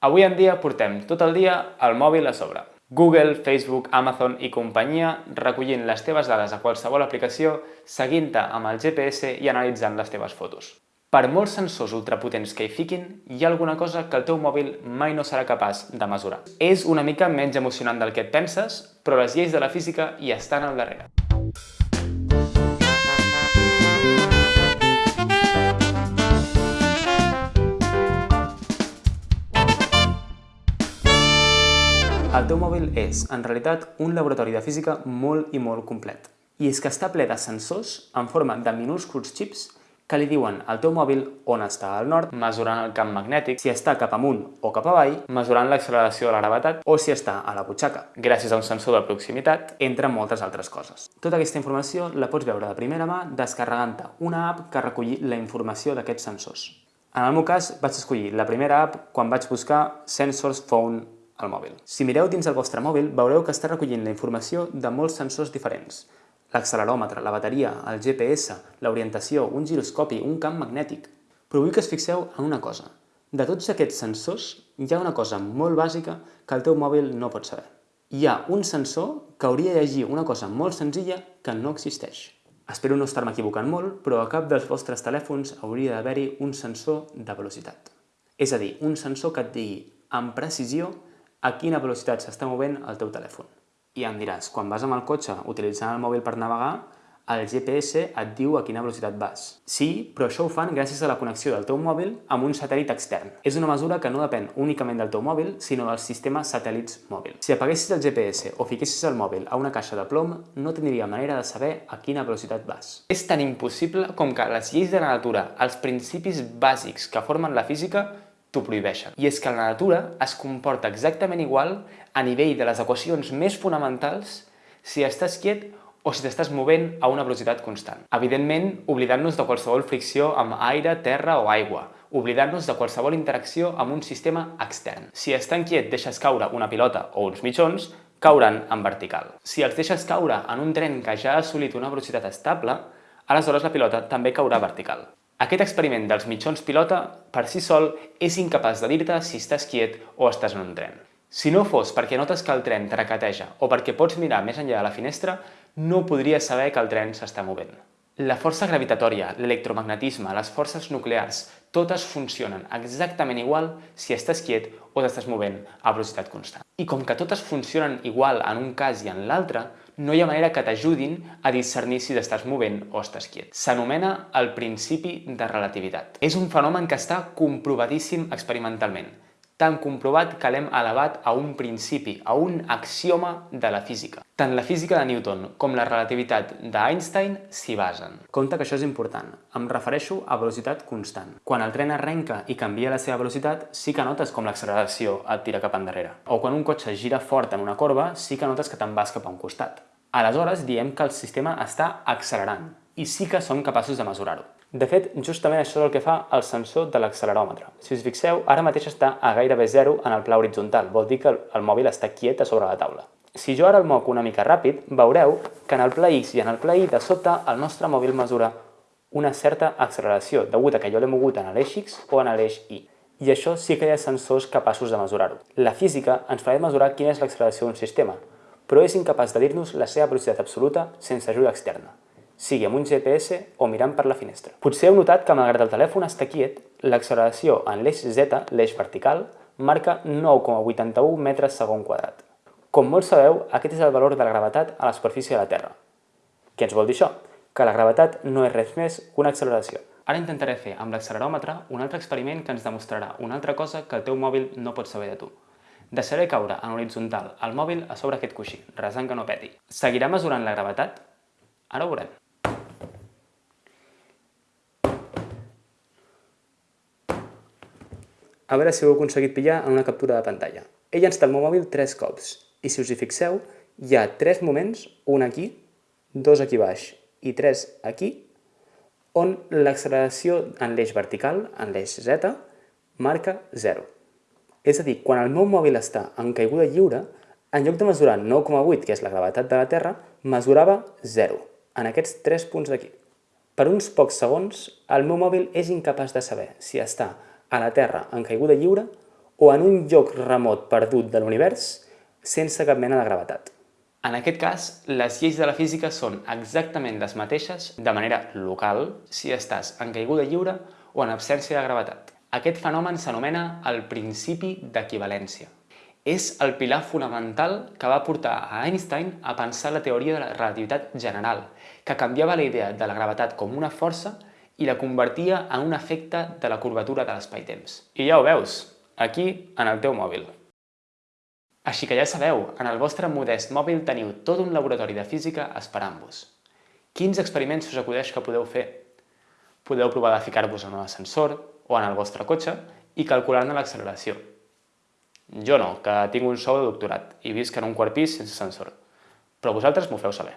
Avui en dia portem tot el dia el mòbil a sobre. Google, Facebook, Amazon i companyia recollint les teves dades a qualsevol aplicació, seguint-te amb el GPS i analitzant les teves fotos. Per molts sensors ultrapotents que hi fiquin, hi ha alguna cosa que el teu mòbil mai no serà capaç de mesurar. És una mica menys emocionant del que et penses, però les lleis de la física hi estan al darrere. Mòbil és, en realitat, un laboratori de física molt i molt complet. I és que està ple de sensors en forma de minúsculs xips que li diuen al teu mòbil on està al nord, mesurant el camp magnètic, si està cap amunt o cap avall, mesurant l'acceleració de la gravetat o si està a la butxaca, gràcies a un sensor de proximitat, entre moltes altres coses. Tota aquesta informació la pots veure de primera mà descarregant-te una app que reculli la informació d'aquests sensors. En el meu cas, vaig escollir la primera app quan vaig buscar Sensors Phone al mòbil. Si mireu dins el vostre mòbil, veureu que està recollint la informació de molts sensors diferents. L'acceleròmetre, la bateria, el GPS, l'orientació, un giroscopi, un camp magnètic. Però vull que es fixeu en una cosa. De tots aquests sensors, hi ha una cosa molt bàsica que el teu mòbil no pot saber. Hi ha un sensor que hauria de llegir una cosa molt senzilla que no existeix. Espero no estar-me equivocant molt, però a cap dels vostres telèfons hauria d'haver-hi un sensor de velocitat. És a dir, un sensor que et digui amb precisió a quina velocitat s'està movent el teu telèfon. I em diràs, quan vas amb el cotxe utilitzant el mòbil per navegar, el GPS et diu a quina velocitat vas. Sí, però això ho fan gràcies a la connexió del teu mòbil amb un satèl·lit extern. És una mesura que no depèn únicament del teu mòbil, sinó del sistema satèl·lits mòbil. Si apaguessis el GPS o fiquessis el mòbil a una caixa de plom, no tindria manera de saber a quina velocitat vas. És tan impossible com que les lleis de la natura, els principis bàsics que formen la física, t'ho prohibeixen. I és que la natura es comporta exactament igual a nivell de les equacions més fonamentals si estàs quiet o si t'estàs movent a una velocitat constant. Evidentment, oblidant-nos de qualsevol fricció amb aire, terra o aigua, oblidant-nos de qualsevol interacció amb un sistema extern. Si estan quiet deixes caure una pilota o uns mitjons, cauran en vertical. Si els deixes caure en un tren que ja ha assolit una velocitat estable, aleshores la pilota també caurà vertical. Aquest experiment dels mitjons pilota per si sol és incapaç de dir-te si estàs quiet o estàs en un tren. Si no fos perquè notes que el tren traqueteja o perquè pots mirar més enllà de la finestra, no podries saber que el tren s'està movent. La força gravitatòria, l'electromagnetisme, les forces nuclears, totes funcionen exactament igual si estàs quiet o t'estàs movent a velocitat constant. I com que totes funcionen igual en un cas i en l'altre, no hi ha manera que t'ajudin a discernir si t'estàs movent o estàs quiet. S'anomena el principi de relativitat. És un fenomen que està comprovadíssim experimentalment tan comprovat que l'hem elevat a un principi, a un axioma de la física. Tant la física de Newton com la relativitat d'Einstein s'hi basen. Compte que això és important. Em refereixo a velocitat constant. Quan el tren arrenca i canvia la seva velocitat, sí que notes com l'acceleració et tira cap endarrere. O quan un cotxe gira fort en una corba, sí que notes que te'n vas cap a un costat. Aleshores, diem que el sistema està accelerant i sí que som capaços de mesurar-ho. De fet, justament això és el que fa el sensor de l'acceleròmetre. Si us fixeu, ara mateix està a gairebé zero en el pla horitzontal, vol dir que el mòbil està quiet a sobre la taula. Si jo ara el moc una mica ràpid, veureu que en el pla X i en el pla Y de sota el nostre mòbil mesura una certa acceleració, degut a que jo l'he mogut en l'eix X o en l'eix Y. I això sí que hi ha sensors capaços de mesurar-ho. La física ens fa mesurar quina és l'acceleració d'un sistema, però és incapaç de dir-nos la seva velocitat absoluta sense ajuda externa sigui amb un GPS o mirant per la finestra. Potser heu notat que malgrat el telèfon està quiet, l'acceleració en l'eix Z, l'eix vertical, marca 9,81 metres segon quadrat. Com molts sabeu, aquest és el valor de la gravetat a la superfície de la Terra. Què ens vol dir això? Que la gravetat no és res més que una acceleració. Ara intentaré fer amb l'acceleròmetre un altre experiment que ens demostrarà una altra cosa que el teu mòbil no pot saber de tu. Deixaré caure en horitzontal el mòbil a sobre aquest coixí, resant que no peti. Seguirà mesurant la gravetat? Ara ho veurem. A veure si ho heu aconseguit pillar en una captura de pantalla. He llançat el meu mòbil tres cops i si us hi fixeu, hi ha tres moments, un aquí, dos aquí baix i tres aquí, on l'acceleració en l'eix vertical, en l'eix Z, marca 0. És a dir, quan el meu mòbil està en caiguda lliure, en lloc de mesurar 9,8, que és la gravetat de la Terra, mesurava 0, en aquests tres punts d'aquí. Per uns pocs segons, el meu mòbil és incapaç de saber si està a la Terra en caiguda lliure o en un lloc remot perdut de l'univers sense cap mena de gravetat. En aquest cas, les lleis de la física són exactament les mateixes de manera local si estàs en caiguda lliure o en absència de gravetat. Aquest fenomen s'anomena el principi d'equivalència. És el pilar fonamental que va portar a Einstein a pensar la teoria de la relativitat general, que canviava la idea de la gravetat com una força i la convertia en un efecte de la curvatura de l'espai-temps. I ja ho veus, aquí en el teu mòbil. Així que ja sabeu, en el vostre modest mòbil teniu tot un laboratori de física esperant-vos. Quins experiments us acudeix que podeu fer? Podeu provar de ficar-vos en un ascensor o en el vostre cotxe i calcular-ne l'acceleració. Jo no, que tinc un sou de doctorat i visc en un quart pis sense ascensor. Però vosaltres m'ho feu saber.